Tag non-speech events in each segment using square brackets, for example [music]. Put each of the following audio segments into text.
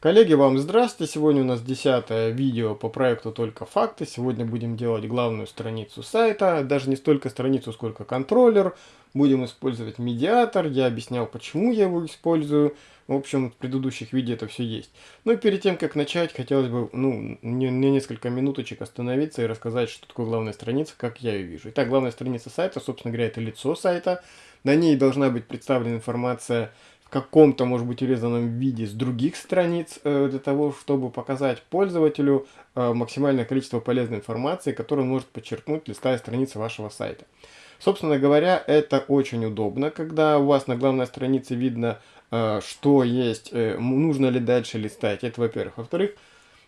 Коллеги, вам здравствуйте! Сегодня у нас десятое видео по проекту «Только факты». Сегодня будем делать главную страницу сайта, даже не столько страницу, сколько контроллер. Будем использовать медиатор, я объяснял, почему я его использую. В общем, в предыдущих видео это все есть. Но перед тем, как начать, хотелось бы ну, не, не несколько минуточек остановиться и рассказать, что такое главная страница, как я ее вижу. Итак, главная страница сайта, собственно говоря, это лицо сайта. На ней должна быть представлена информация каком-то, может быть, урезанном виде с других страниц, э, для того, чтобы показать пользователю э, максимальное количество полезной информации, которую он может подчеркнуть, листая страницы вашего сайта. Собственно говоря, это очень удобно, когда у вас на главной странице видно, э, что есть, нужно ли дальше листать. Это во-первых. Во-вторых,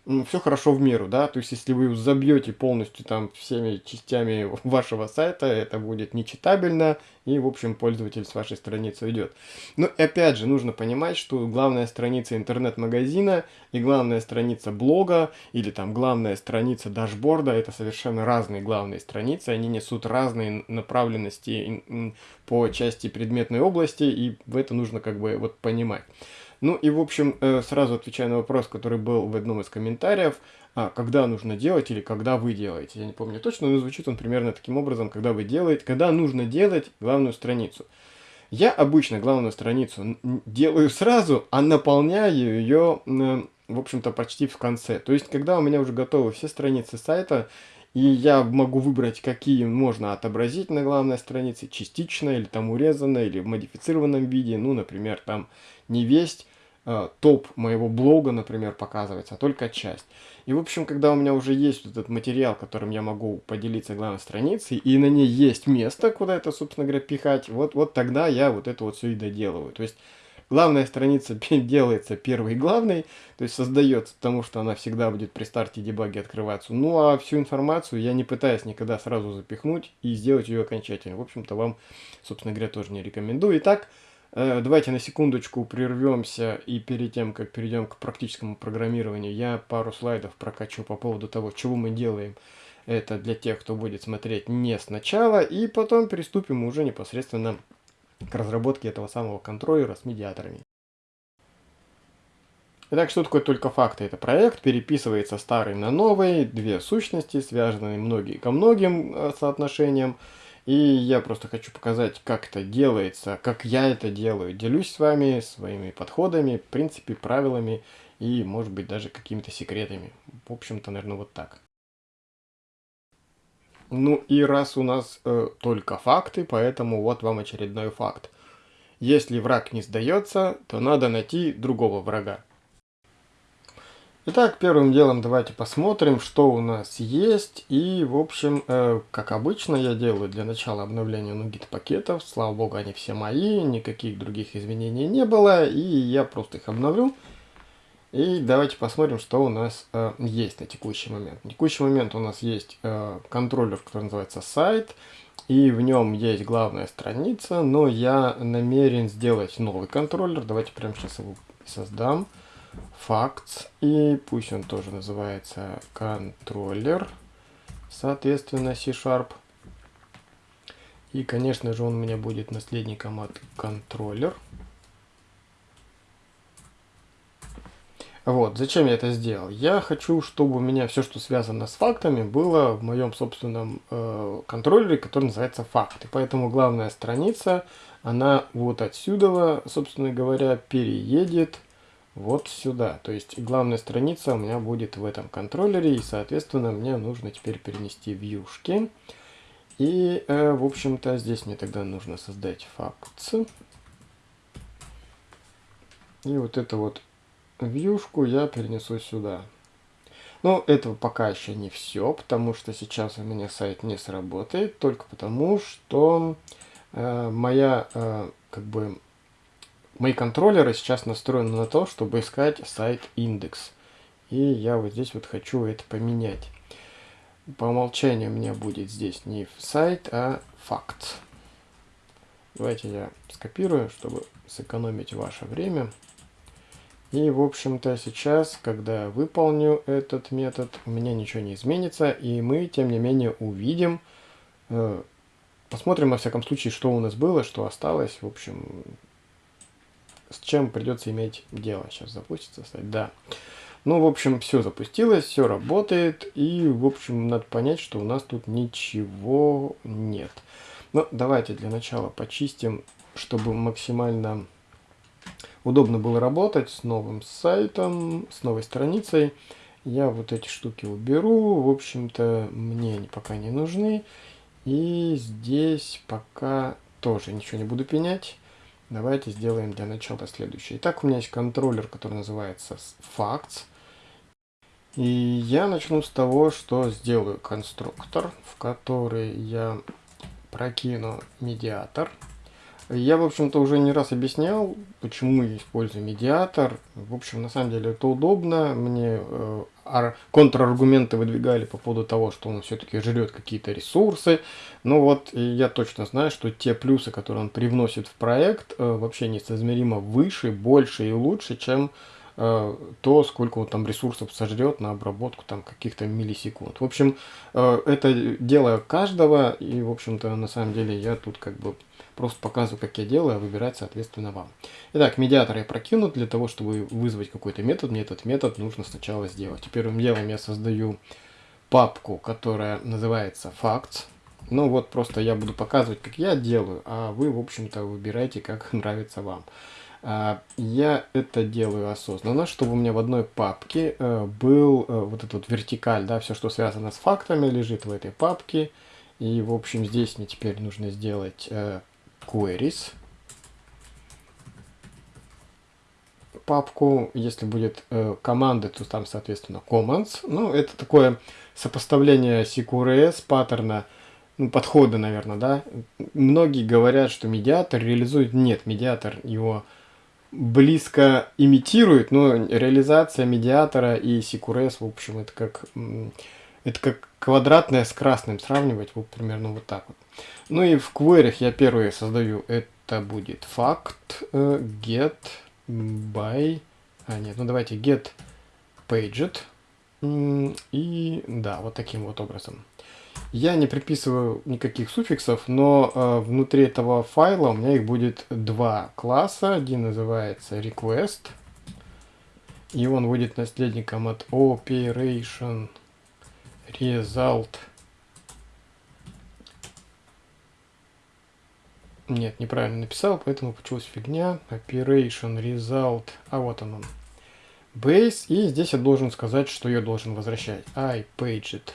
все хорошо в меру, да, то есть если вы забьете полностью там всеми частями вашего сайта, это будет нечитабельно, и, в общем, пользователь с вашей страницы уйдет. Но, опять же, нужно понимать, что главная страница интернет-магазина и главная страница блога, или там главная страница дашборда, это совершенно разные главные страницы, они несут разные направленности по части предметной области, и это нужно как бы вот понимать. Ну и, в общем, э, сразу отвечая на вопрос, который был в одном из комментариев, а, когда нужно делать или когда вы делаете. Я не помню точно, но звучит он примерно таким образом, когда вы делаете, когда нужно делать главную страницу. Я обычно главную страницу делаю сразу, а наполняю ее, в общем-то, почти в конце. То есть, когда у меня уже готовы все страницы сайта, и я могу выбрать, какие можно отобразить на главной странице, частично, или там урезанно, или в модифицированном виде, ну, например, там не весть, Э, топ моего блога, например, показывается, а только часть. И, в общем, когда у меня уже есть этот материал, которым я могу поделиться главной страницей, и на ней есть место, куда это, собственно говоря, пихать, вот, вот тогда я вот это вот все и доделываю. То есть, главная страница [laughs] делается первой главной, то есть создается потому, что она всегда будет при старте дебаги открываться. Ну, а всю информацию я не пытаюсь никогда сразу запихнуть и сделать ее окончательно. В общем-то, вам, собственно говоря, тоже не рекомендую. Итак, Э, давайте на секундочку прервемся и перед тем, как перейдем к практическому программированию, я пару слайдов прокачу по поводу того, чего мы делаем. Это для тех, кто будет смотреть не сначала, и потом приступим уже непосредственно к разработке этого самого контроллера с медиаторами. Итак, что такое только факты? Это проект, переписывается старый на новый, две сущности, связанные многие ко многим э, соотношениям. И я просто хочу показать, как это делается, как я это делаю. Делюсь с вами своими подходами, в принципе, правилами и, может быть, даже какими-то секретами. В общем-то, наверное, вот так. Ну и раз у нас э, только факты, поэтому вот вам очередной факт. Если враг не сдается, то надо найти другого врага. Итак, первым делом давайте посмотрим, что у нас есть. И, в общем, э, как обычно, я делаю для начала обновление NuGet пакетов. Слава богу, они все мои, никаких других изменений не было. И я просто их обновлю. И давайте посмотрим, что у нас э, есть на текущий момент. На текущий момент у нас есть э, контроллер, который называется сайт. И в нем есть главная страница, но я намерен сделать новый контроллер. Давайте прямо сейчас его создам facts, и пусть он тоже называется контроллер, соответственно, C-Sharp. И, конечно же, он у меня будет наследником от контроллер. Вот, зачем я это сделал? Я хочу, чтобы у меня все, что связано с фактами, было в моем собственном э, контроллере, который называется факты. Поэтому главная страница, она вот отсюда, собственно говоря, переедет вот сюда. То есть главная страница у меня будет в этом контроллере, и, соответственно, мне нужно теперь перенести вьюшки. И, э, в общем-то, здесь мне тогда нужно создать facts. И вот эту вот вьюшку я перенесу сюда. Но этого пока еще не все, потому что сейчас у меня сайт не сработает, только потому что э, моя, э, как бы, Мои контроллеры сейчас настроены на то, чтобы искать сайт индекс. И я вот здесь вот хочу это поменять. По умолчанию у меня будет здесь не сайт, а факт. Давайте я скопирую, чтобы сэкономить ваше время. И, в общем-то, сейчас, когда выполню этот метод, у меня ничего не изменится. И мы, тем не менее, увидим, э, посмотрим, во всяком случае, что у нас было, что осталось. В общем, с чем придется иметь дело. Сейчас запустится сайт, да. Ну, в общем, все запустилось, все работает, и, в общем, надо понять, что у нас тут ничего нет. Ну, давайте для начала почистим, чтобы максимально удобно было работать с новым сайтом, с новой страницей. Я вот эти штуки уберу, в общем-то, мне они пока не нужны. И здесь пока тоже ничего не буду пенять. Давайте сделаем для начала следующее. Итак, у меня есть контроллер, который называется Facts. И я начну с того, что сделаю конструктор, в который я прокину медиатор. Я, в общем-то, уже не раз объяснял, почему я использую медиатор. В общем, на самом деле это удобно. Мне э, контраргументы выдвигали по поводу того, что он все-таки жрет какие-то ресурсы. Ну вот, я точно знаю, что те плюсы, которые он привносит в проект, э, вообще несоизмеримо выше, больше и лучше, чем Э, то, сколько он там ресурсов сожрет на обработку там каких-то миллисекунд. В общем, э, это дело каждого, и, в общем-то, на самом деле я тут как бы просто показываю, как я делаю, а выбирать, соответственно, вам. Итак, медиатор я прокину. Для того, чтобы вызвать какой-то метод, мне этот метод нужно сначала сделать. Первым делом я создаю папку, которая называется facts. Ну вот просто я буду показывать, как я делаю, а вы, в общем-то, выбирайте, как [laughs] нравится вам. А, я это делаю осознанно, чтобы у меня в одной папке э, был э, вот этот вот вертикаль, да, все, что связано с фактами, лежит в этой папке. И, в общем, здесь мне теперь нужно сделать э, queries. папку, если будет э, команды, то там, соответственно, commands. Ну, это такое сопоставление CQRS паттерна, ну, подхода, наверное, да. Многие говорят, что медиатор реализует. Нет, медиатор его близко имитирует, но реализация медиатора и Сикурес, в общем, это как, это как квадратное с красным сравнивать, вот примерно вот так вот. Ну и в query я первый создаю, это будет факт э, get by, а нет, ну давайте get paged, и да, вот таким вот образом. Я не приписываю никаких суффиксов, но э, внутри этого файла у меня их будет два класса. Один называется request, и он будет наследником от operation result. Нет, неправильно написал, поэтому получилась фигня. Operation result. А вот он он. Base. И здесь я должен сказать, что я должен возвращать. I paged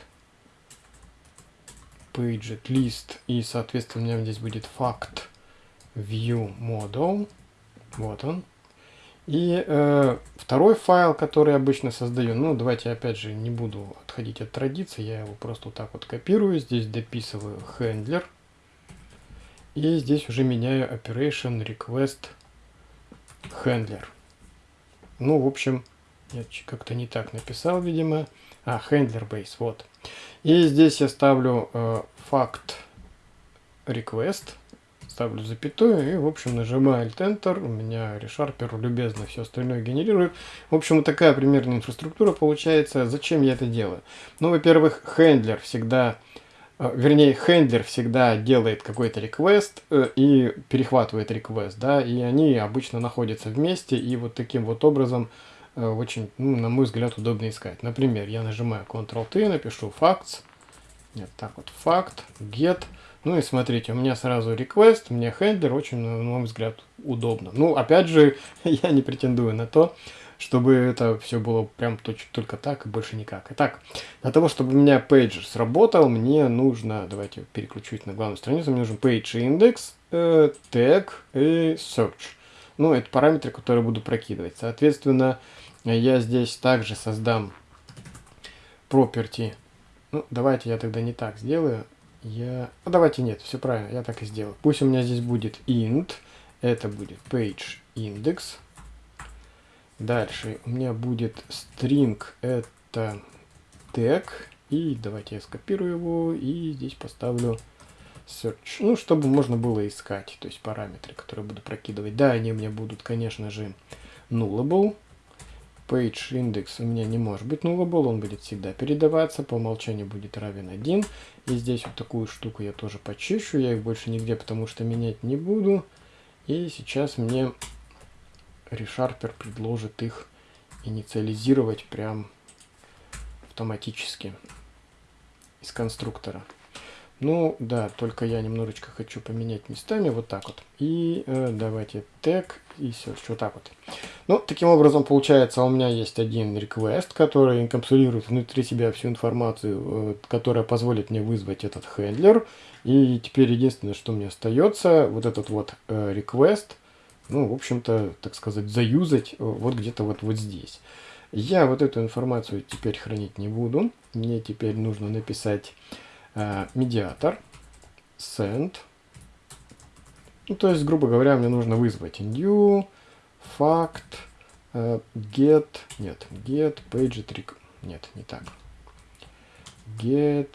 paget list и соответственно у меня здесь будет fact view model вот он и э, второй файл который обычно создаю ну давайте опять же не буду отходить от традиции я его просто вот так вот копирую здесь дописываю handler и здесь уже меняю operation request handler ну в общем я как-то не так написал видимо а handler base вот и здесь я ставлю э, факт request, ставлю запятую и, в общем, нажимаю Alt-Enter. У меня ReSharper любезно все остальное генерирует. В общем, вот такая примерная инфраструктура получается. Зачем я это делаю? Ну, во-первых, хендлер всегда вернее, хендлер всегда делает какой-то request э, и перехватывает request, да, и они обычно находятся вместе, и вот таким вот образом Э, очень, ну, на мой взгляд, удобно искать. Например, я нажимаю Ctrl-T, напишу facts. Нет, так вот, факт, get. Ну и смотрите, у меня сразу request, меня хендлер, очень, на мой взгляд, удобно. Ну, опять же, [laughs] я не претендую на то, чтобы это все было прям только так и больше никак. Итак, для того, чтобы у меня pager сработал, мне нужно, давайте переключить на главную страницу, мне нужен page index, э, tag и search. Ну, это параметры, которые буду прокидывать. Соответственно, я здесь также создам property. Ну, давайте я тогда не так сделаю. Я... Ну, давайте нет, все правильно, я так и сделаю. Пусть у меня здесь будет int, это будет page index. Дальше у меня будет string, это tag. И давайте я скопирую его и здесь поставлю search. Ну, чтобы можно было искать, то есть параметры, которые буду прокидывать. Да, они у меня будут, конечно же, nullable page index у меня не может быть nullable, он будет всегда передаваться, по умолчанию будет равен 1. И здесь вот такую штуку я тоже почищу, я их больше нигде потому что менять не буду. И сейчас мне ReSharper предложит их инициализировать прям автоматически из конструктора. Ну, да, только я немножечко хочу поменять местами, вот так вот. И э, давайте тег, и все, вот так вот. Ну, таким образом, получается, у меня есть один request, который инкапсулирует внутри себя всю информацию, э, которая позволит мне вызвать этот хендлер. И теперь единственное, что мне остается, вот этот вот э, request, ну, в общем-то, так сказать, заюзать э, вот где-то вот, вот здесь. Я вот эту информацию теперь хранить не буду. Мне теперь нужно написать Э, медиатор, send. Ну, то есть, грубо говоря, мне нужно вызвать new, fact, uh, get, нет, get, page trick, нет, не так. Get,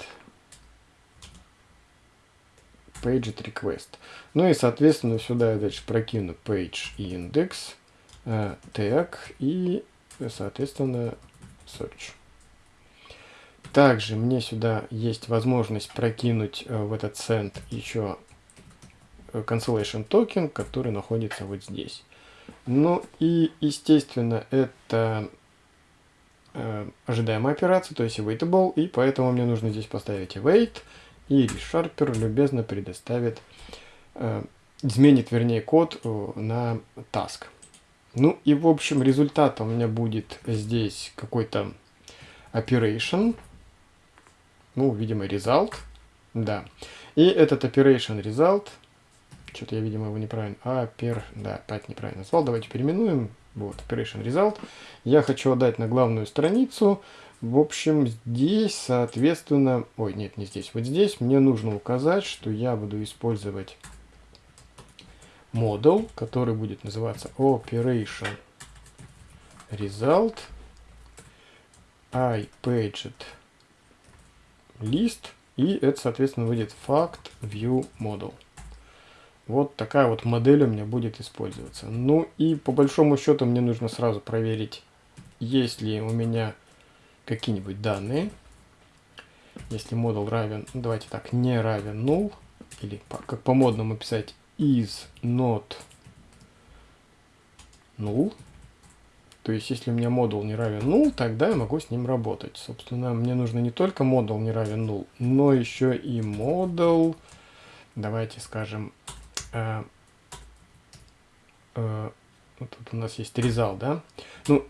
page request. Ну и, соответственно, сюда я дальше прокину page index, uh, tag и, соответственно, search. Также мне сюда есть возможность прокинуть э, в этот send еще э, cancellation токен, который находится вот здесь. Ну и, естественно, это э, ожидаемая операция, то есть awaitable, и поэтому мне нужно здесь поставить await, и ReSharper любезно предоставит, э, изменит, вернее, код э, на task. Ну и, в общем, результатом у меня будет здесь какой-то operation, ну, видимо, result, да. И этот operation result, что-то я, видимо, его неправильно, а, пер, да, опять неправильно назвал, давайте переименуем, вот, operation result. Я хочу отдать на главную страницу, в общем, здесь, соответственно, ой, нет, не здесь, вот здесь мне нужно указать, что я буду использовать модул, который будет называться operation result i paged лист, и это, соответственно, выйдет fact view model. Вот такая вот модель у меня будет использоваться. Ну и по большому счету мне нужно сразу проверить, есть ли у меня какие-нибудь данные. Если модуль равен, ну, давайте так, не равен null, или как по модному писать is not null, то есть, если у меня модул не равен null, тогда я могу с ним работать. Собственно, мне нужно не только модул не равен null, но еще и модул, давайте скажем, э, э, вот тут у нас есть result, да? Ну,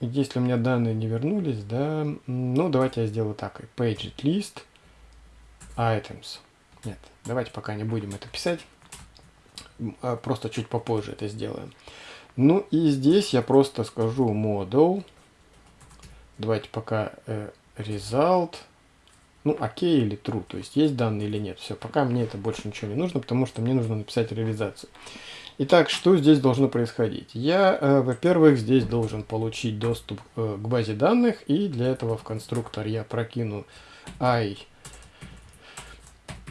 если у меня данные не вернулись, да, ну, давайте я сделаю так, page list items. Нет, давайте пока не будем это писать, а просто чуть попозже это сделаем. Ну и здесь я просто скажу model. Давайте пока э, result. Ну, окей или true, то есть есть данные или нет. Все, пока мне это больше ничего не нужно, потому что мне нужно написать реализацию. Итак, что здесь должно происходить? Я, э, во-первых, здесь должен получить доступ э, к базе данных, и для этого в конструктор я прокину i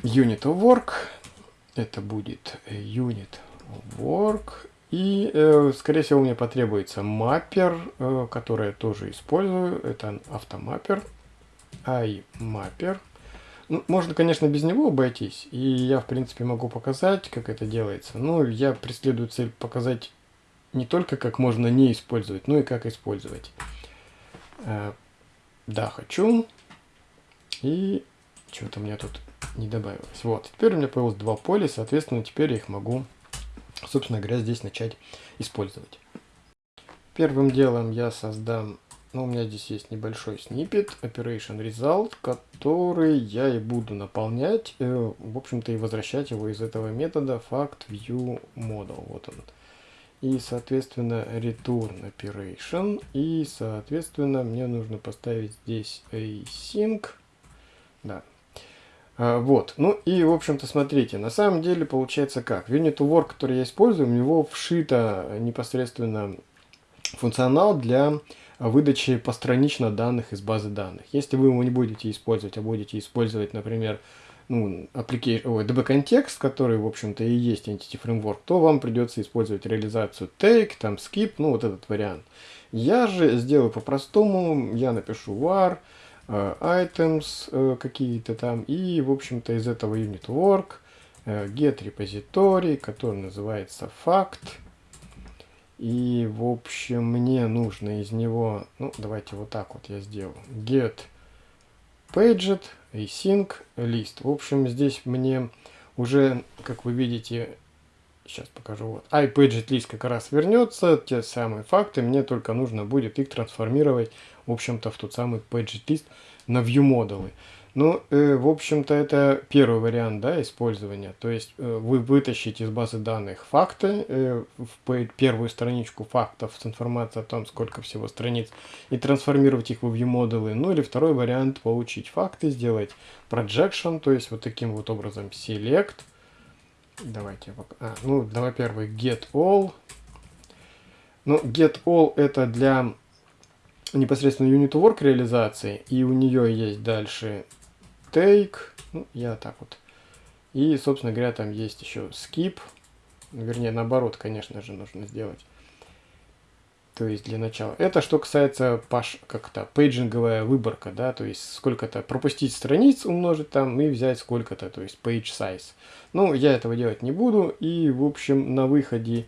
unit of work. Это будет э, unit of work и, э, скорее всего, мне потребуется маппер, э, который я тоже использую. Это автомаппер, iMapper. Ну, можно, конечно, без него обойтись. И я, в принципе, могу показать, как это делается. Но я преследую цель показать не только, как можно не использовать, но и как использовать. Э, да, хочу. И что-то у меня тут не добавилось. Вот, теперь у меня появилось два поля, соответственно, теперь я их могу собственно говоря, здесь начать использовать. Первым делом я создам, ну, у меня здесь есть небольшой снипет, operation result, который я и буду наполнять, э, в общем-то, и возвращать его из этого метода fact view model, вот он. И, соответственно, return operation, и, соответственно, мне нужно поставить здесь async, да, а, вот, ну и, в общем-то, смотрите, на самом деле получается как. Unit Work, который я использую, у него вшито непосредственно функционал для выдачи постранично данных из базы данных. Если вы его не будете использовать, а будете использовать, например, ну, DB-контекст, который, в общем-то, и есть Entity Framework, то вам придется использовать реализацию take, там skip, ну, вот этот вариант. Я же сделаю по-простому, я напишу var, Э, items э, какие-то там, и, в общем-то, из этого unit work э, get repository, который называется fact, И, в общем, мне нужно из него, ну, давайте вот так вот я сделаю. Get paget, async, list. В общем, здесь мне уже, как вы видите, сейчас покажу, вот, iPaget list как раз вернется, те самые факты, мне только нужно будет их трансформировать, в общем-то, в тот самый paget list на view модулы. Ну, э, в общем-то, это первый вариант да, использования. То есть э, вы вытащите из базы данных факты, э, в первую страничку фактов с информацией о том, сколько всего страниц, и трансформировать их в view-модулы. Ну, или второй вариант, получить факты, сделать projection, то есть вот таким вот образом select. Давайте, а, ну, давай первый get all. Ну, get all это для непосредственно unit work реализации, и у нее есть дальше take, ну, я так вот. И, собственно говоря, там есть еще skip, вернее, наоборот, конечно же, нужно сделать. То есть для начала. Это что касается паш, как-то пейджинговая выборка, да, то есть сколько-то пропустить страниц, умножить там и взять сколько-то, то есть page size. Ну, я этого делать не буду, и, в общем, на выходе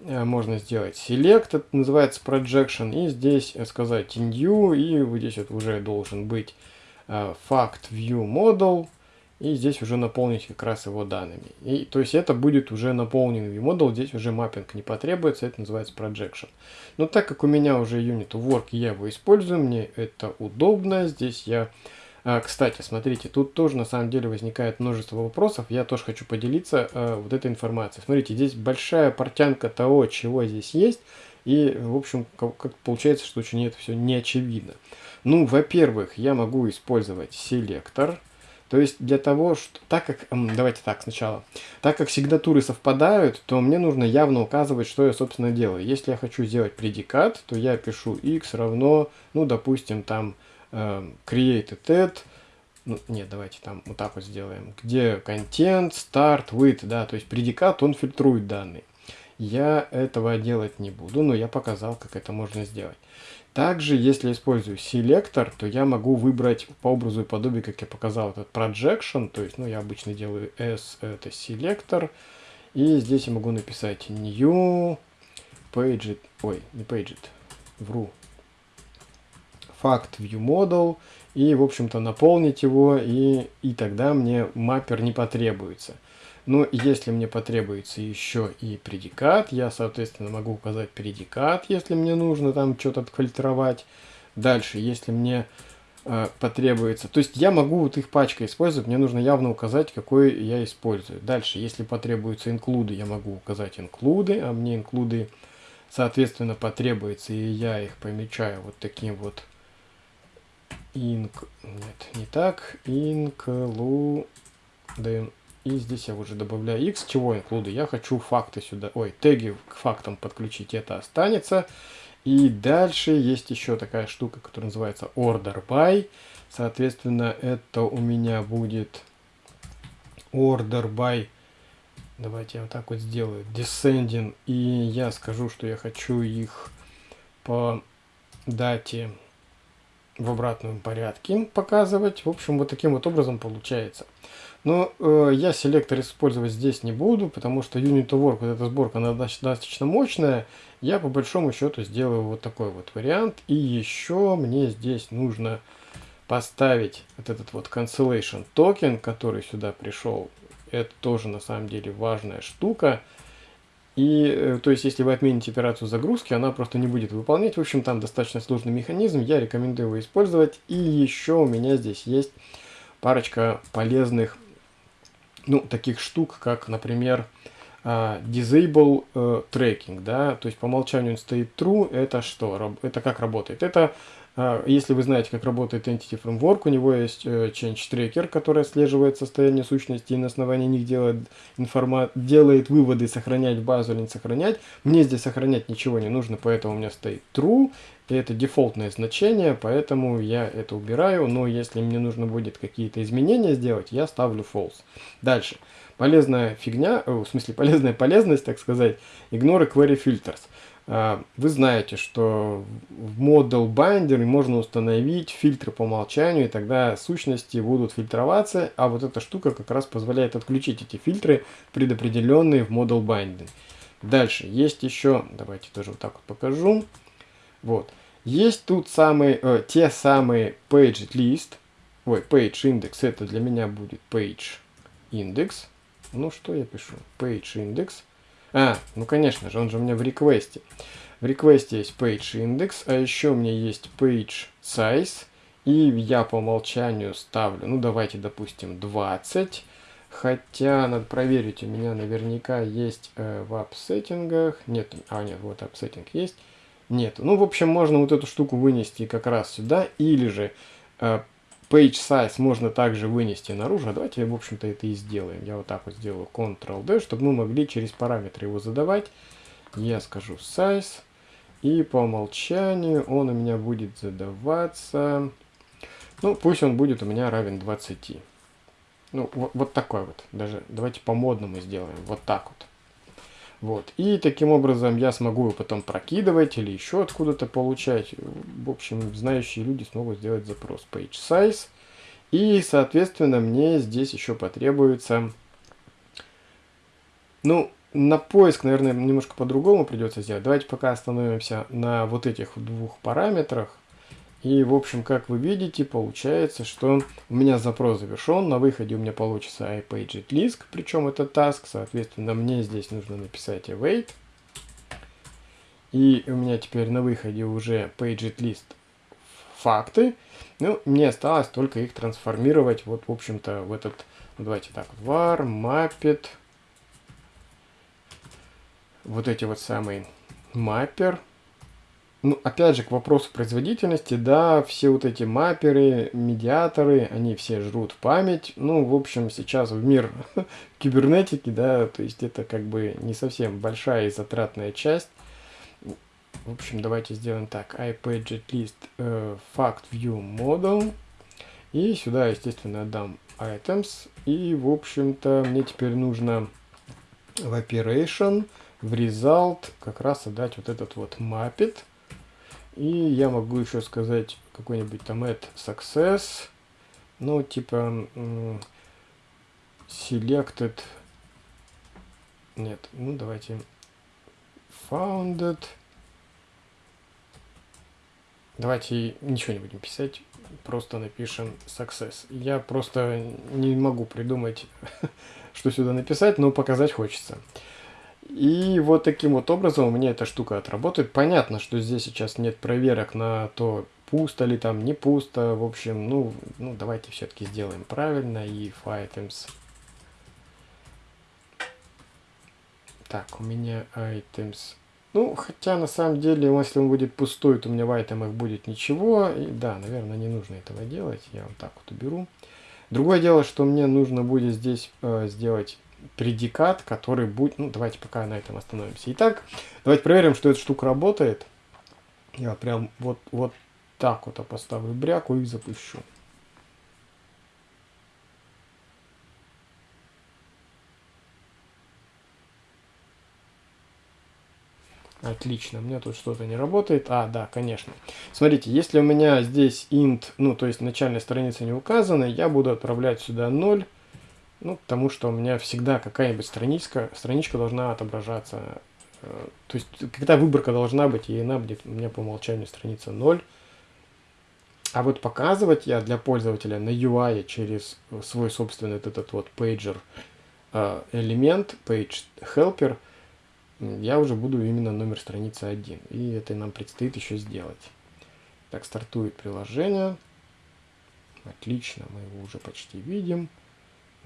э, можно сделать select, это называется projection, и здесь сказать new, и вот здесь вот уже должен быть fact э, view model, и здесь уже наполнить как раз его данными. И, то есть это будет уже наполненный view здесь уже маппинг не потребуется, это называется projection. Но так как у меня уже unit work, я его использую, мне это удобно, здесь я... А, кстати, смотрите, тут тоже на самом деле возникает множество вопросов, я тоже хочу поделиться а, вот этой информацией. Смотрите, здесь большая портянка того, чего здесь есть, и, в общем, как, получается, что очень это все не очевидно. Ну, во-первых, я могу использовать селектор. То есть для того, что... Так как... Давайте так сначала. Так как сигнатуры совпадают, то мне нужно явно указывать, что я, собственно, делаю. Если я хочу сделать предикат, то я пишу x равно, ну, допустим, там э, created at, ну, нет, давайте там вот так вот сделаем, где content, start, with, да, то есть предикат, он фильтрует данные. Я этого делать не буду, но я показал, как это можно сделать. Также, если использую селектор, то я могу выбрать по образу и подобию, как я показал, этот projection. То есть, ну, я обычно делаю S, это селектор. И здесь я могу написать new page, ой, не page, вру, fact view model. И, в общем-то, наполнить его, и, и тогда мне маппер не потребуется. Но если мне потребуется еще и предикат, я, соответственно, могу указать предикат, если мне нужно там что-то отфильтровать. Дальше, если мне э, потребуется... То есть я могу вот их пачкой использовать, мне нужно явно указать, какой я использую. Дальше, если потребуются инклюды, я могу указать инклюды, а мне инклюды, соответственно, потребуется, и я их помечаю вот таким вот инк... Нет, не так. Include и здесь я уже добавляю x. Чего include? Я хочу факты сюда, ой, теги к фактам подключить. Это останется. И дальше есть еще такая штука, которая называется order by. Соответственно, это у меня будет order by. Давайте я вот так вот сделаю. Descending. И я скажу, что я хочу их по дате в обратном порядке показывать. В общем, вот таким вот образом получается. Но э, я селектор использовать здесь не буду, потому что Unit to Work, вот эта сборка, она достаточно мощная. Я по большому счету сделаю вот такой вот вариант. И еще мне здесь нужно поставить вот этот вот cancellation токен, который сюда пришел. Это тоже на самом деле важная штука. И, э, то есть, если вы отмените операцию загрузки, она просто не будет выполнять. В общем, там достаточно сложный механизм, я рекомендую его использовать. И еще у меня здесь есть парочка полезных ну, таких штук, как, например, uh, disable uh, tracking, да, то есть по умолчанию он стоит true, это что, это как работает? Это, если вы знаете, как работает Entity Framework, у него есть uh, change tracker, который отслеживает состояние сущности и на основании них делает, информа делает выводы, сохранять базу или не сохранять. Мне здесь сохранять ничего не нужно, поэтому у меня стоит true, и это дефолтное значение, поэтому я это убираю. Но если мне нужно будет какие-то изменения сделать, я ставлю false. Дальше. Полезная фигня, в смысле полезная полезность, так сказать, ignore query filters. А, вы знаете, что в Model Binder можно установить фильтры по умолчанию, и тогда сущности будут фильтроваться, а вот эта штука как раз позволяет отключить эти фильтры, предопределенные в Model Binding. Дальше, есть еще, давайте тоже вот так вот покажу. Вот, есть тут самые, э, те самые page list, ой, page index, это для меня будет page index. Ну, что я пишу? Page index. А, ну, конечно же, он же у меня в реквесте. В реквесте есть page index, а еще у меня есть page size. И я по умолчанию ставлю, ну, давайте, допустим, 20. Хотя, надо проверить, у меня наверняка есть э, в app-сеттингах. Нет, а, нет, вот app-сеттинг есть. Нет. Ну, в общем, можно вот эту штуку вынести как раз сюда. Или же э, page size можно также вынести наружу. А давайте, в общем-то, это и сделаем. Я вот так вот сделаю Ctrl-D, чтобы мы могли через параметры его задавать. Я скажу size. И по умолчанию он у меня будет задаваться... Ну, пусть он будет у меня равен 20. Ну, вот, вот такой вот. Даже давайте по-модному сделаем. Вот так вот. Вот. И таким образом я смогу его потом прокидывать или еще откуда-то получать. В общем, знающие люди смогут сделать запрос page size. И, соответственно, мне здесь еще потребуется... Ну, на поиск, наверное, немножко по-другому придется сделать. Давайте пока остановимся на вот этих двух параметрах. И, в общем, как вы видите, получается, что у меня запрос завершен. На выходе у меня получится iPageItList, причем это task. Соответственно, мне здесь нужно написать await. И у меня теперь на выходе уже PageItList факты. Ну, мне осталось только их трансформировать вот, в общем-то, в этот, ну, давайте так, var, mapped, вот эти вот самые mapper, ну, опять же, к вопросу производительности, да, все вот эти мапперы, медиаторы, они все жрут память. Ну, в общем, сейчас в мир [laughs] кибернетики, да, то есть это как бы не совсем большая и затратная часть. В общем, давайте сделаем так. iPadgetList э, fact. И сюда, естественно, дам items. И, в общем-то, мне теперь нужно в operation, в result как раз отдать вот этот вот mapped. И я могу еще сказать какой-нибудь там add success. Ну, типа selected. Нет, ну давайте founded. Давайте ничего не будем писать, просто напишем success. Я просто не могу придумать, [laughs] что сюда написать, но показать хочется. И вот таким вот образом у меня эта штука отработает. Понятно, что здесь сейчас нет проверок на то, пусто ли там, не пусто. В общем, ну, ну давайте все-таки сделаем правильно. И items. Так, у меня items. Ну, хотя на самом деле, если он будет пустой, то у меня в айтемах будет ничего. И да, наверное, не нужно этого делать. Я вот так вот уберу. Другое дело, что мне нужно будет здесь э, сделать предикат, который будет... Ну, давайте пока на этом остановимся. Итак, давайте проверим, что эта штука работает. Я прям вот, вот так вот поставлю бряку и запущу. Отлично, у меня тут что-то не работает. А, да, конечно. Смотрите, если у меня здесь int, ну, то есть начальная страница не указана, я буду отправлять сюда 0. Ну, потому что у меня всегда какая-нибудь страничка, страничка должна отображаться. Э, то есть, когда выборка должна быть, и она будет у меня по умолчанию страница 0. А вот показывать я для пользователя на UI через свой собственный этот вот pager э, элемент, page helper, я уже буду именно номер страницы 1. И это нам предстоит еще сделать. Так, стартует приложение. Отлично, мы его уже почти видим.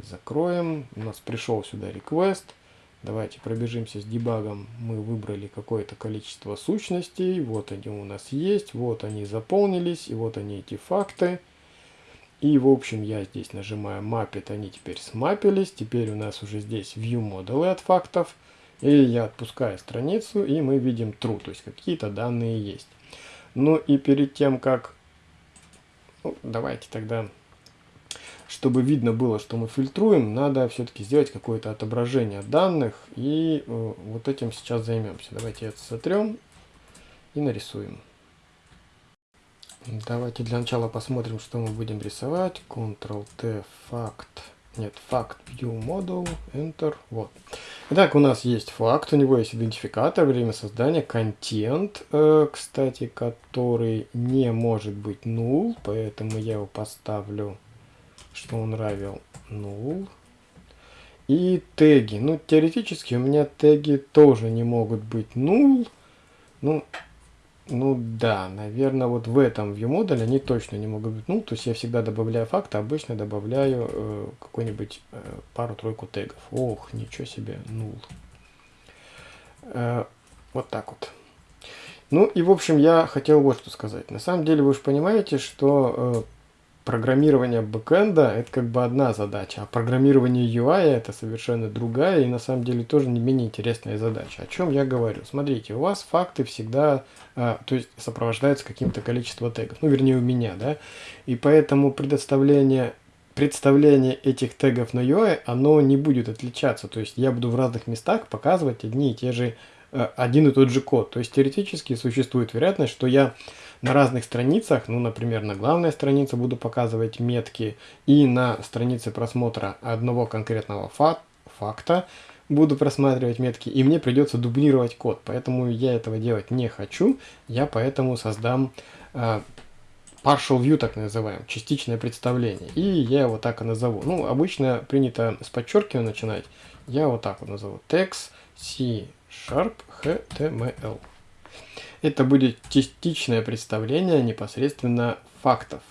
Закроем. У нас пришел сюда request. Давайте пробежимся с дебагом. Мы выбрали какое-то количество сущностей. Вот они у нас есть. Вот они заполнились. И вот они эти факты. И в общем я здесь нажимаю Mapped. Они теперь смапились. Теперь у нас уже здесь View модулы от фактов. И я отпускаю страницу. И мы видим true. То есть какие-то данные есть. Ну и перед тем как... Ну, давайте тогда чтобы видно было, что мы фильтруем, надо все-таки сделать какое-то отображение данных. И э, вот этим сейчас займемся. Давайте это сотрем и нарисуем. Давайте для начала посмотрим, что мы будем рисовать. Ctrl-T, факт. нет, факт view model, enter, вот. Итак, у нас есть факт, у него есть идентификатор, время создания, контент, э, кстати, который не может быть null, поэтому я его поставлю, что он равен null. И теги. Ну, теоретически у меня теги тоже не могут быть null. Ну, ну да, наверное, вот в этом viewModel они точно не могут быть. Ну, то есть я всегда добавляю факты, обычно добавляю э, какой-нибудь э, пару-тройку тегов. Ох, ничего себе, null. Э, вот так вот. Ну и в общем я хотел вот что сказать. На самом деле вы же понимаете, что э, программирование бэкэнда это как бы одна задача, а программирование UI это совершенно другая и на самом деле тоже не менее интересная задача. О чем я говорю? Смотрите, у вас факты всегда, а, то есть сопровождаются каким-то количеством тегов, ну вернее у меня, да, и поэтому предоставление представление этих тегов на UI, оно не будет отличаться. То есть я буду в разных местах показывать одни и те же, один и тот же код. То есть теоретически существует вероятность, что я на разных страницах, ну, например, на главной странице буду показывать метки, и на странице просмотра одного конкретного фа факта буду просматривать метки, и мне придется дублировать код. Поэтому я этого делать не хочу, я поэтому создам э, partial view, так называем, частичное представление. И я его так и назову. Ну, обычно принято с подчеркивания начинать. Я вот так вот назову. Text C Sharp HTML. Это будет частичное представление непосредственно фактов.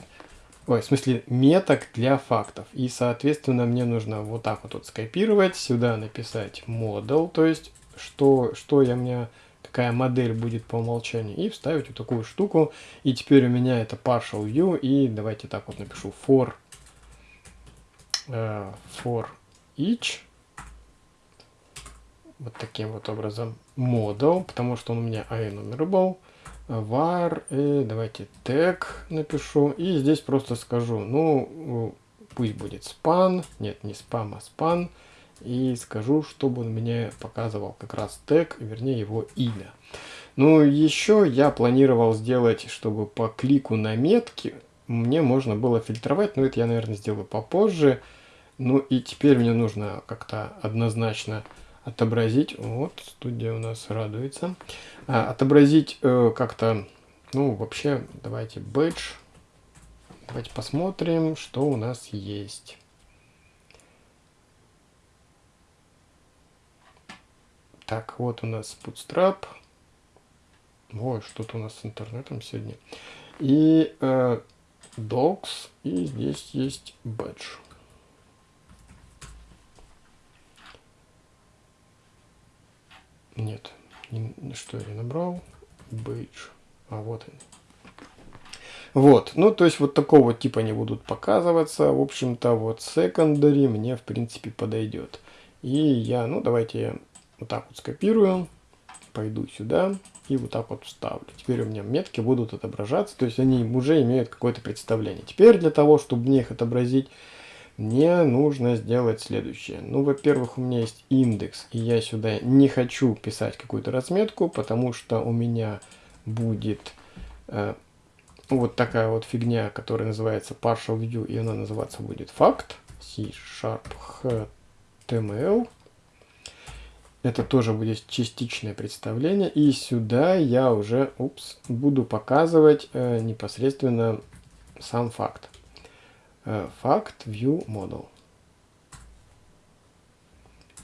Ой, в смысле меток для фактов. И, соответственно, мне нужно вот так вот, вот скопировать, сюда написать model, то есть что, что я мне, какая модель будет по умолчанию, и вставить вот такую штуку. И теперь у меня это partial view, и давайте так вот напишу for, uh, for each вот таким вот образом model, потому что он у меня enumerable, var, и давайте tag напишу, и здесь просто скажу, ну, пусть будет span, нет, не spam, а span, и скажу, чтобы он мне показывал как раз тег, вернее его имя. Ну, еще я планировал сделать, чтобы по клику на метки мне можно было фильтровать, но это я, наверное, сделаю попозже. Ну и теперь мне нужно как-то однозначно отобразить, вот, студия у нас радуется, а, отобразить э, как-то, ну, вообще, давайте бэдж, давайте посмотрим, что у нас есть. Так, вот у нас Bootstrap. Ой, что-то у нас с интернетом сегодня. И э, Docs, и здесь есть Badge. Нет, не, что я набрал? Бейдж. А вот он. Вот, ну то есть вот такого типа не будут показываться. В общем-то вот secondary мне в принципе подойдет. И я, ну давайте вот так вот скопирую, пойду сюда и вот так вот вставлю. Теперь у меня метки будут отображаться, то есть они уже имеют какое-то представление. Теперь для того, чтобы мне их отобразить, мне нужно сделать следующее. Ну, во-первых, у меня есть индекс, и я сюда не хочу писать какую-то разметку, потому что у меня будет э, вот такая вот фигня, которая называется partial view, и она называться будет факт, C-sharp HTML. Это тоже будет частичное представление, и сюда я уже, упс, буду показывать э, непосредственно сам факт. Fact э, View Model.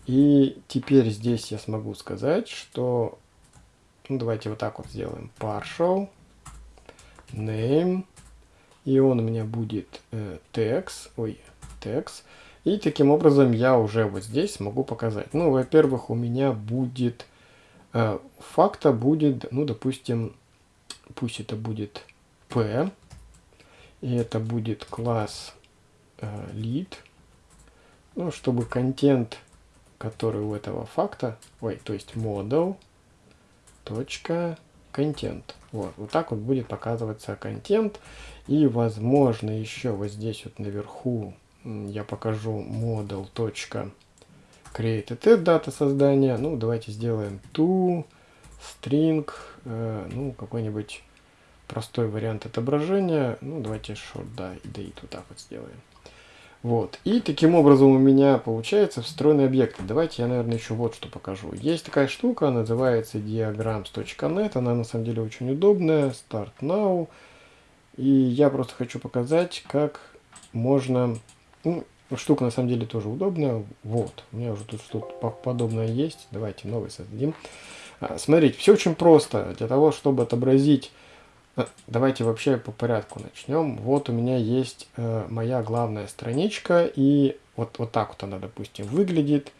И теперь здесь я смогу сказать, что... Ну, давайте вот так вот сделаем. Partial. Name. И он у меня будет э, text. Ой, text. И таким образом я уже вот здесь могу показать. Ну, во-первых, у меня будет... Э, факта будет, ну, допустим, пусть это будет P. И это будет класс э, lead. Ну, чтобы контент, который у этого факта, ой, то есть model, точка, контент. Вот, вот так вот будет показываться контент. И, возможно, еще вот здесь вот наверху я покажу model. created дата создания. Ну, давайте сделаем to string, э, ну, какой-нибудь простой вариант отображения. Ну, давайте short date вот так вот сделаем. Вот. И таким образом у меня получается встроенный объект. Давайте я, наверное, еще вот что покажу. Есть такая штука, называется diagrams.net. Она на самом деле очень удобная. Start now. И я просто хочу показать, как можно... Ну, штука на самом деле тоже удобная. Вот. У меня уже тут что-то подобное есть. Давайте новый создадим. А, смотрите, все очень просто. Для того, чтобы отобразить давайте вообще по порядку начнем. Вот у меня есть э, моя главная страничка, и вот, вот так вот она, допустим, выглядит.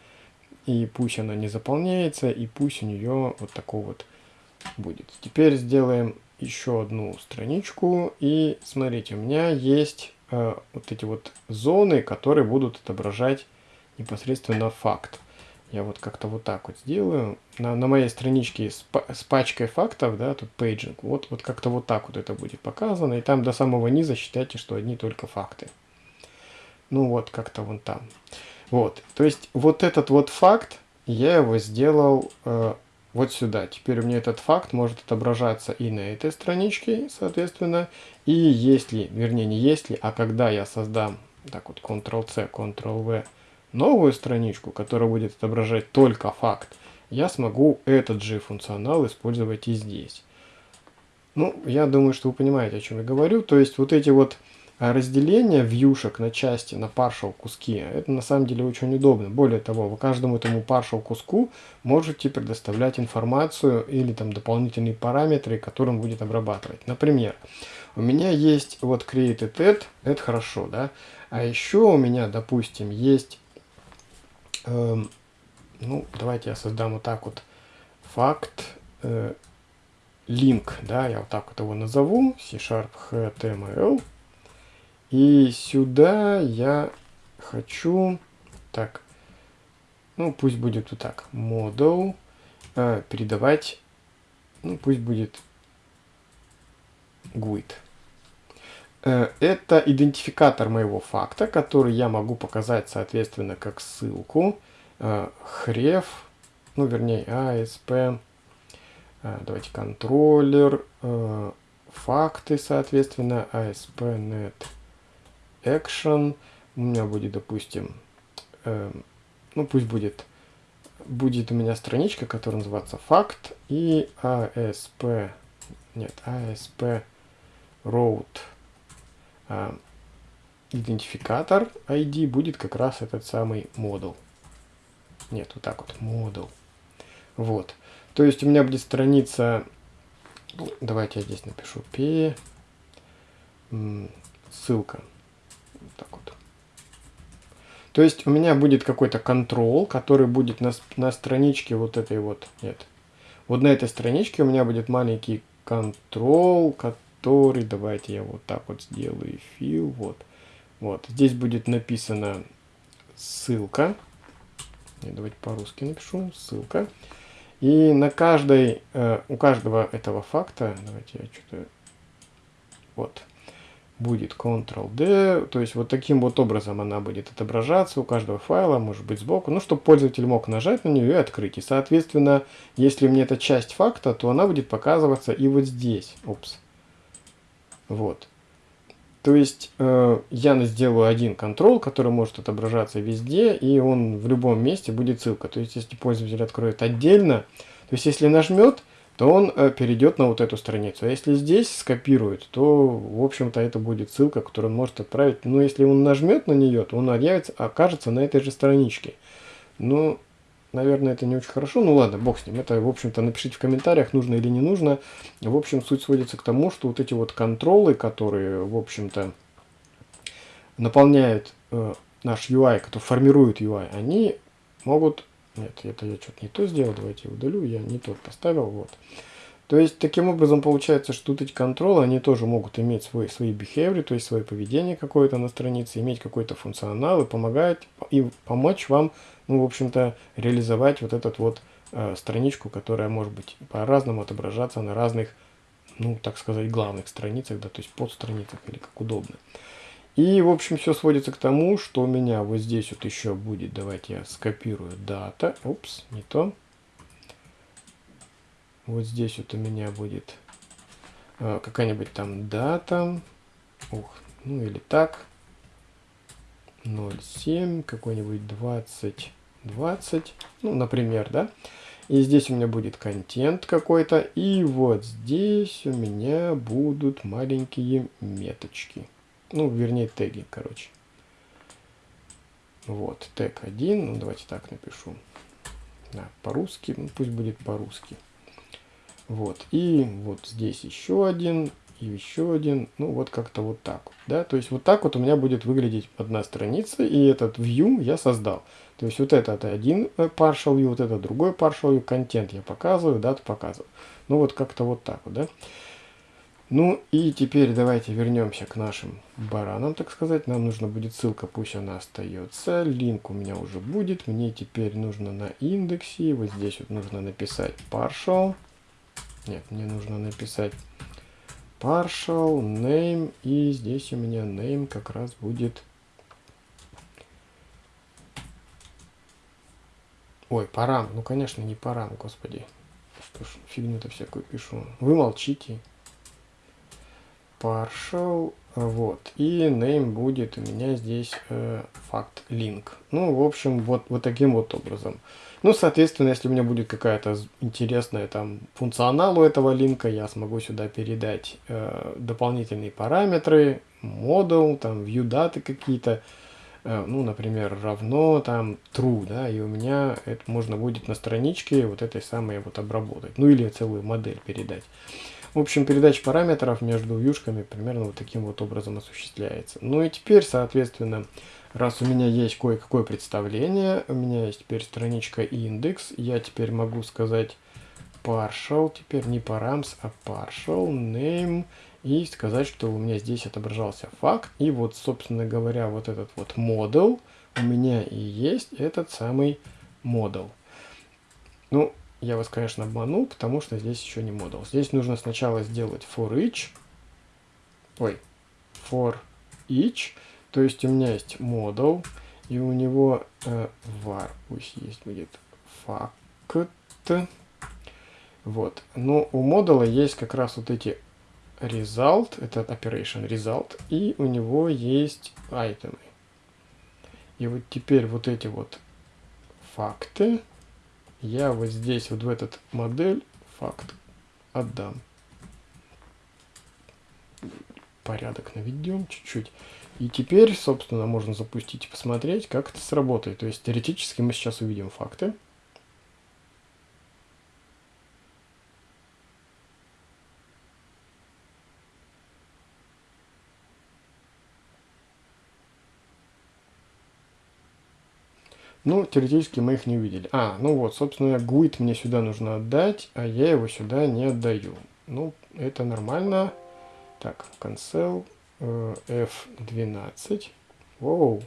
И пусть она не заполняется, и пусть у нее вот такой вот будет. Теперь сделаем еще одну страничку, и смотрите, у меня есть э, вот эти вот зоны, которые будут отображать непосредственно факт. Я вот как-то вот так вот сделаю. На, на моей страничке с, с пачкой фактов, да, тут paging, вот, вот как-то вот так вот это будет показано. И там до самого низа считайте, что одни только факты. Ну вот, как-то вон там. Вот, то есть вот этот вот факт, я его сделал э, вот сюда. Теперь у меня этот факт может отображаться и на этой страничке, соответственно. И если, вернее не если, а когда я создам, так вот, Ctrl-C, Ctrl-V, новую страничку, которая будет отображать только факт, я смогу этот же функционал использовать и здесь. Ну, я думаю, что вы понимаете, о чем я говорю. То есть вот эти вот а, разделения вьюшек на части, на partial куски, это на самом деле очень удобно. Более того, вы каждому этому partial куску можете предоставлять информацию или там дополнительные параметры, которым будет обрабатывать. Например, у меня есть вот created это хорошо, да? А еще у меня, допустим, есть ну, давайте я создам вот так вот факт э, link, да, я вот так вот его назову, C-Sharp HTML. И сюда я хочу, так, ну, пусть будет вот так, model, э, передавать, ну, пусть будет GUID. Э, это идентификатор моего факта, который я могу показать, соответственно, как ссылку. Хрев, э, ну, вернее, ASP, э, давайте контроллер, факты, соответственно, ASP.NET Action. У меня будет, допустим, ну, пусть будет, будет у меня страничка, которая называется факт, и ASP, нет, ASP а, идентификатор ID будет как раз этот самый модул. Нет, вот так вот, модул. Вот. То есть у меня будет страница, давайте я здесь напишу p, ссылка. Вот так вот. То есть у меня будет какой-то контрол, который будет на, на страничке вот этой вот, нет. Вот на этой страничке у меня будет маленький контрол, который который, давайте я вот так вот сделаю, фил, вот. Вот, здесь будет написана ссылка. Давайте по-русски напишу, ссылка. И на каждой, э, у каждого этого факта, давайте я что-то, вот, будет Ctrl-D, то есть вот таким вот образом она будет отображаться у каждого файла, может быть сбоку, ну, чтобы пользователь мог нажать на нее и открыть. И, соответственно, если мне это часть факта, то она будет показываться и вот здесь. Упс. Вот. То есть э, я сделаю один контрол, который может отображаться везде, и он в любом месте будет ссылка. То есть если пользователь откроет отдельно, то есть если нажмет, то он э, перейдет на вот эту страницу. А если здесь скопирует, то, в общем-то, это будет ссылка, которую он может отправить. Но если он нажмет на нее, то он объявится, окажется на этой же страничке. Ну, Наверное, это не очень хорошо. Ну ладно, бог с ним. Это, в общем-то, напишите в комментариях, нужно или не нужно. В общем, суть сводится к тому, что вот эти вот контролы, которые, в общем-то, наполняют э, наш UI, которые формируют UI, они могут... Нет, это я что-то не то сделал, давайте удалю, я не тот поставил, вот. То есть, таким образом, получается, что вот эти контролы, они тоже могут иметь свой, свои behavior, то есть свое поведение какое-то на странице, иметь какой-то функционал и помогать, и помочь вам ну, в общем-то, реализовать вот этот вот э, страничку, которая может быть по-разному отображаться на разных, ну, так сказать, главных страницах, да, то есть подстраницах или как удобно. И, в общем, все сводится к тому, что у меня вот здесь вот еще будет, давайте я скопирую дата, упс, не то. Вот здесь вот у меня будет э, какая-нибудь там дата, ух, ну или так, 0,7, какой-нибудь 20, 20, ну, например, да. И здесь у меня будет контент какой-то. И вот здесь у меня будут маленькие меточки. Ну, вернее, теги, короче. Вот, тег 1. Ну, давайте так напишу. Да, по-русски. Ну, пусть будет по-русски. Вот, и вот здесь еще один и еще один, ну вот как-то вот так да, то есть вот так вот у меня будет выглядеть одна страница, и этот view я создал. То есть вот это один э, partial view, вот это другой partial view, контент я показываю, дату показываю. Ну вот как-то вот так вот, да. Ну и теперь давайте вернемся к нашим баранам, так сказать. Нам нужно будет ссылка, пусть она остается. Линк у меня уже будет. Мне теперь нужно на индексе, вот здесь вот нужно написать partial. Нет, мне нужно написать partial, name, и здесь у меня name как раз будет... Ой, парам, ну конечно не парам, господи. Что ж, фигню-то всякую пишу. Вы молчите. Partial, вот. И name будет у меня здесь э, факт link. Ну, в общем, вот, вот таким вот образом. Ну, соответственно, если у меня будет какая-то интересная там функционал у этого линка, я смогу сюда передать э, дополнительные параметры, модул, там, view даты какие-то, э, ну, например, равно там true, да, и у меня это можно будет на страничке вот этой самой вот обработать, ну, или целую модель передать. В общем, передача параметров между вьюшками примерно вот таким вот образом осуществляется. Ну и теперь, соответственно, Раз у меня есть кое-какое представление, у меня есть теперь страничка индекс, я теперь могу сказать partial, теперь не params, а partial, name, и сказать, что у меня здесь отображался факт. И вот, собственно говоря, вот этот вот model у меня и есть этот самый model. Ну, я вас, конечно, обманул, потому что здесь еще не model. Здесь нужно сначала сделать for each, ой, for each, то есть у меня есть model, и у него э, var, пусть есть будет fact. Вот. Но у модуля есть как раз вот эти result, это operation result, и у него есть айтемы. И вот теперь вот эти вот факты я вот здесь, вот в этот модель факт отдам. Порядок наведем чуть-чуть. И теперь, собственно, можно запустить и посмотреть, как это сработает. То есть теоретически мы сейчас увидим факты. Ну, теоретически мы их не увидели. А, ну вот, собственно, GUID мне сюда нужно отдать, а я его сюда не отдаю. Ну, это нормально. Так, cancel. F12. Воу.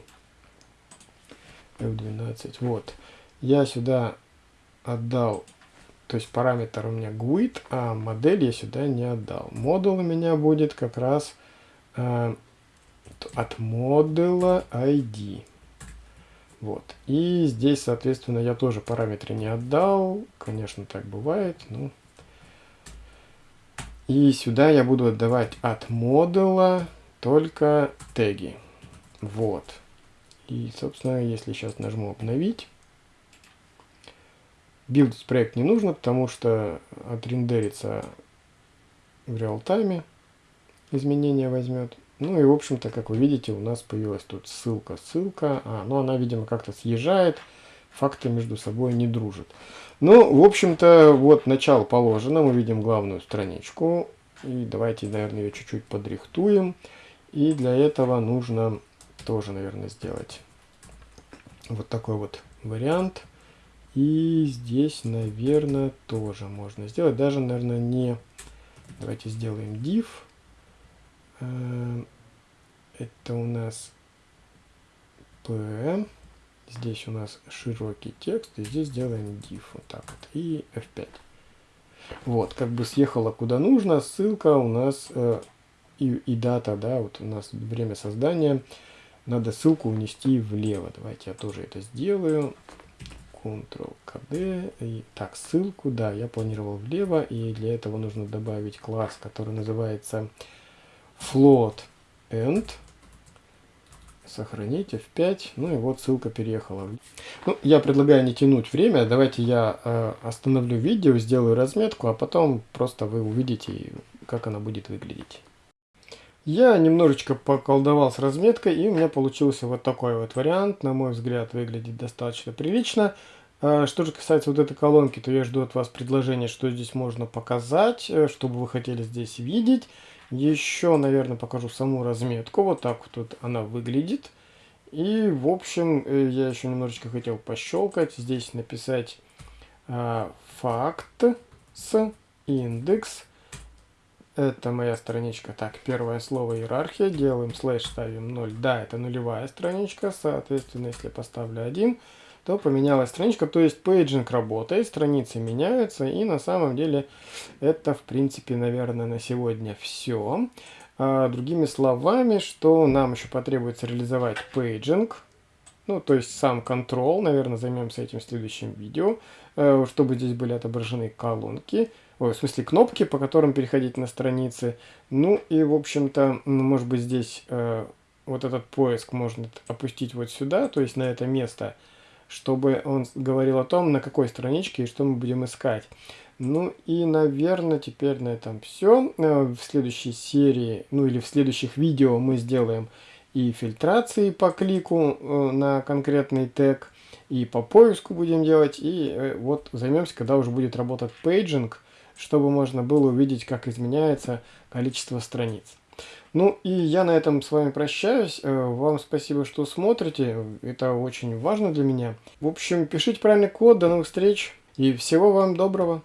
F12. Вот. Я сюда отдал, то есть параметр у меня GUID, а модель я сюда не отдал. Модул у меня будет как раз э, от модуля ID. Вот. И здесь, соответственно, я тоже параметры не отдал. Конечно, так бывает. Ну. И сюда я буду отдавать от модуля только теги. Вот. И, собственно, если сейчас нажму обновить, билдить проект не нужно, потому что отрендерится в реал-тайме, изменения возьмет. Ну и, в общем-то, как вы видите, у нас появилась тут ссылка, ссылка. А, ну она, видимо, как-то съезжает, факты между собой не дружат. Ну, в общем-то, вот начало положено, мы видим главную страничку. И давайте, наверное, ее чуть-чуть подрихтуем. И для этого нужно тоже, наверное, сделать вот такой вот вариант. И здесь, наверное, тоже можно сделать. Даже, наверное, не... Давайте сделаем div. Э, это у нас p. Здесь у нас широкий текст. И здесь сделаем div. Вот так вот. И F5. Вот, как бы съехала куда нужно. Ссылка у нас э, и, и дата, да, вот у нас время создания, надо ссылку унести влево. Давайте я тоже это сделаю. Ctrl-KD. Так, ссылку, да, я планировал влево, и для этого нужно добавить класс, который называется float end. Сохранить F5. Ну и вот ссылка переехала. Ну, я предлагаю не тянуть время. Давайте я э, остановлю видео, сделаю разметку, а потом просто вы увидите, как она будет выглядеть. Я немножечко поколдовал с разметкой, и у меня получился вот такой вот вариант. На мой взгляд, выглядит достаточно прилично. А, что же касается вот этой колонки, то я жду от вас предложения, что здесь можно показать, э, чтобы вы хотели здесь видеть. Еще, наверное, покажу саму разметку. Вот так вот тут она выглядит. И, в общем, э, я еще немножечко хотел пощелкать. Здесь написать э, facts index это моя страничка. Так, первое слово иерархия. Делаем слэш, ставим 0. Да, это нулевая страничка. Соответственно, если поставлю 1, то поменялась страничка. То есть paging работает, страницы меняются. И на самом деле это, в принципе, наверное, на сегодня все. А, другими словами, что нам еще потребуется реализовать paging. Ну, то есть сам control. Наверное, займемся этим в следующем видео. Э, чтобы здесь были отображены колонки ой, в смысле кнопки, по которым переходить на страницы. Ну и, в общем-то, может быть, здесь э, вот этот поиск можно опустить вот сюда, то есть на это место, чтобы он говорил о том, на какой страничке и что мы будем искать. Ну и, наверное, теперь на этом все. Э, в следующей серии, ну или в следующих видео мы сделаем и фильтрации по клику э, на конкретный тег, и по поиску будем делать, и э, вот займемся, когда уже будет работать пейджинг, чтобы можно было увидеть, как изменяется количество страниц. Ну и я на этом с вами прощаюсь. Э, вам спасибо, что смотрите. Это очень важно для меня. В общем, пишите правильный код. До новых встреч. И всего вам доброго.